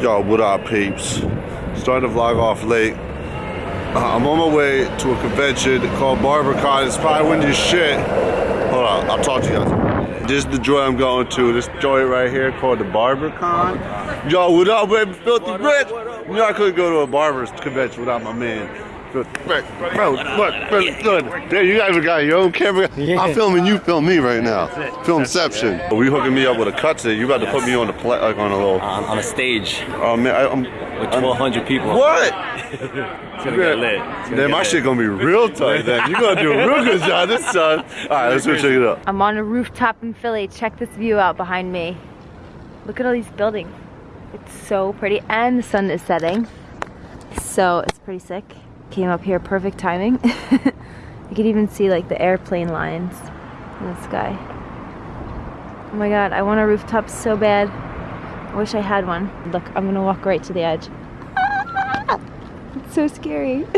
Yo, what up, peeps? Starting to vlog off late. Uh, I'm on my way to a convention called BarberCon. It's probably windy as shit. Hold on, I'll talk to you guys. This is the joint I'm going to. This joint right here called the BarberCon. Yo, what up, baby? Filthy Rich. You know I couldn't go to a barber's convention without my man. Bro, bro, look, bro, look. There, you guys got your own camera. I'm filming you, film me right now. Filmception. We hooking me up with a cut today. You about to put me on the pla- like on a little. on, on a stage Oh man, I, I'm. with 1,200 people. What? It's gonna get lit. It's gonna Then get my lit. shit gonna be real tight. Then you're gonna do a real good job this time. All right, let's go check it out. I'm on a rooftop in Philly. Check this view out behind me. Look at all these buildings. It's so pretty and the sun is setting. So it's pretty sick. Came up here perfect timing. you could even see like the airplane lines in the sky. Oh my god, I want a rooftop so bad. I wish I had one. Look, I'm gonna walk right to the edge. It's so scary.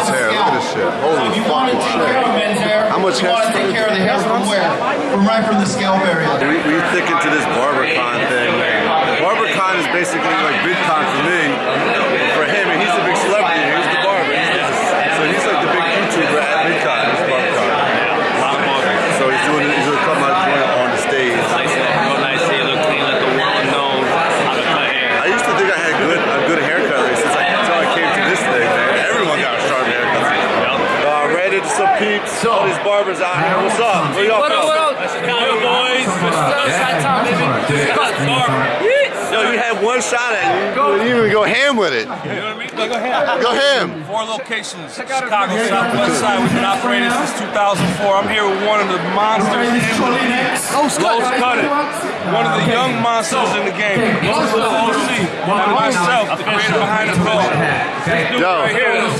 This hair, look at this shit. Holy fucking shit. How much hair? Take care of the hair from where? From right from the scalp area. We, we thick into this BarberCon thing. BarberCon is basically like VidCon for me. For him, and he's a big celebrity. He's the barber. He's the, so he's like the big YouTuber at VidCon. He's BarberCon. So he's doing he's gonna come out doing it on the stage. Nice, real nice hair, look clean, let the world know how to cut hair. I used to think I had good a good haircut like, since I until I came to this thing, man. Everyone got a sharp haircut. Uh, ran into some peeps, these out here. What's up? Where y'all What up, what up? Boys. Shot baby. Cut, barber. Yo, you had one shot at it. You didn't even go ham with it. You know what I mean? Go ahead. Go ham. Four locations. Chicago, Southwest Side. We've been operating since 2004. I'm here with one of the monsters. Los Cutted. One of the young monsters in the game. Los OC. And myself, the creator behind the code. This dude Yo, right here. I'm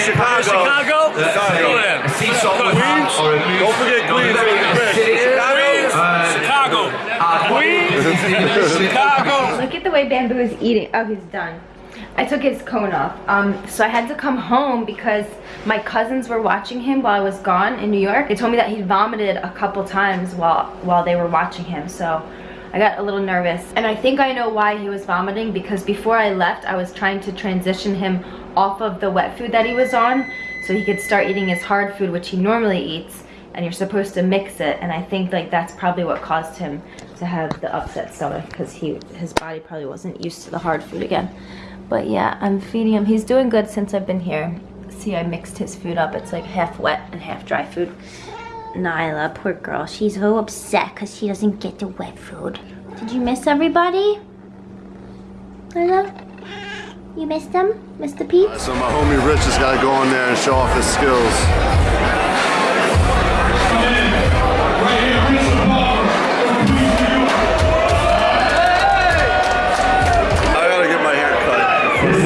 Chicago. Chicago? Chicago. Queens. Don't forget Queens. Chicago. Look at the way Bamboo is eating. Oh, he's done. I took his cone off. Um, so I had to come home because my cousins were watching him while I was gone in New York. They told me that he vomited a couple times while while they were watching him. So I got a little nervous. And I think I know why he was vomiting because before I left, I was trying to transition him off of the wet food that he was on so he could start eating his hard food, which he normally eats. And you're supposed to mix it. And I think like that's probably what caused him to have the upset stomach because he his body probably wasn't used to the hard food again. But yeah, I'm feeding him. He's doing good since I've been here. See, I mixed his food up. It's like half wet and half dry food. Nyla, poor girl. She's so upset because she doesn't get the wet food. Did you miss everybody? Nyla? You missed them? The peeps? So my homie Rich has got to go in there and show off his skills.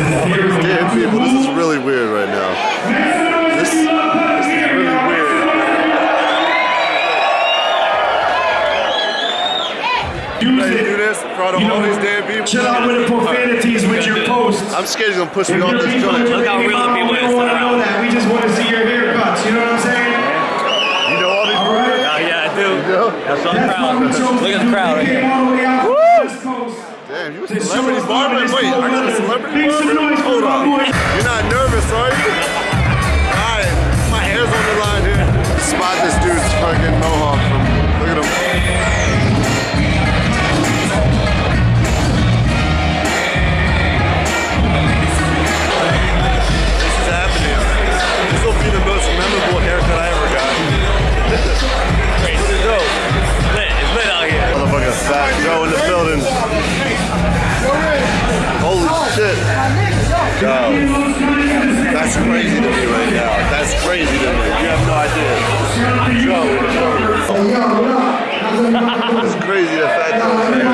Damn people, this is really weird right now. This, this is really weird. Hey, you do this in front of all these damn people. Chill out with the profanities with your posts. I'm scared he's gonna push me off this people, joint. Look how real the people we don't want to know that. We just want to see your haircuts. You know what I'm saying? You know all these All right. Oh, yeah, I do. know? That's on the That's why To show celebrity us barber? love and Wait, I got a celebrity barber? Hold on. You're not nervous, are you? Alright, my hair's on the line here. Spot this dude's fucking mohawk That's crazy to me right now. That's crazy to me. You have no idea. Joe the. It's crazy that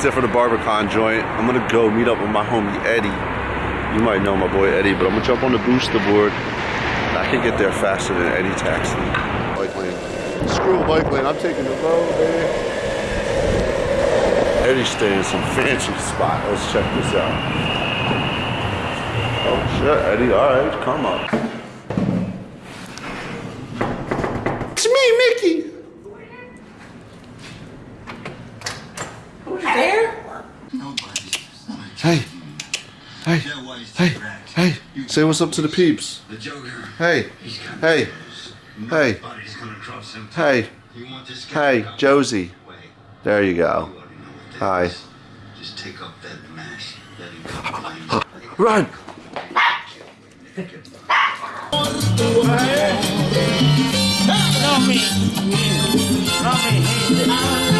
that's it for the BarberCon joint. I'm gonna go meet up with my homie Eddie. You might know my boy Eddie, but I'm gonna jump on the Boosted board. I can get there faster than Eddie Taxi. Like when screw a bike lane. I'm taking the road, baby. Eddie's staying in some fancy spot. Let's check this out. Oh shit, Eddie. All right, come on. It's me, Mickey. Hey, hey, hey, hey. Say what's up to the peeps. The Joker. Hey, hey, hey, Body's gonna cross him. hey, You want this guy hey, Josie. There you You go. already know what that Hi. Just take up that mask. Let him go. Run. You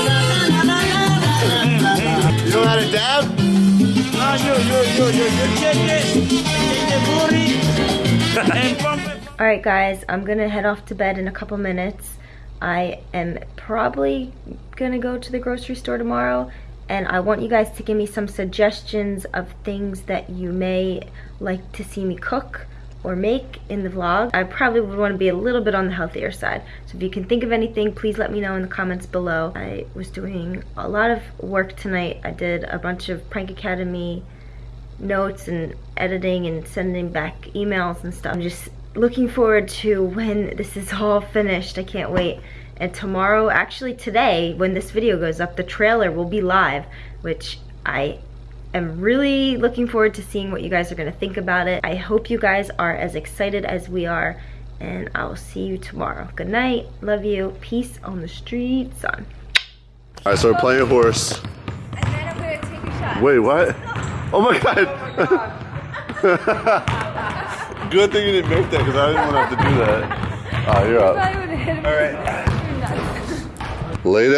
dab? All right, guys, I'm gonna head off to bed in a couple minutes. I am probably gonna go to the grocery store tomorrow, and I want you guys to give me some suggestions of things that you may like to see me cook or make in the vlog. I probably would want to be a little bit on the healthier side. So if you can think of anything, please let me know in the comments below. I was doing a lot of work tonight. I did a bunch of Prank Academy notes and editing and sending back emails and stuff. I'm just looking forward to when this is all finished. I can't wait. And tomorrow, actually today, when this video goes up, the trailer will be live, which I am really looking forward to seeing what you guys are gonna think about it. I hope you guys are as excited as we are, and I will see you tomorrow. Good night, love you, peace on the streets. son. All right, so we're playing horse. And then I'm gonna take a shot. Wait, what? Oh my god. Good thing you didn't make that because I didn't want to have to do that. Ah, you're up. All right. Lay down.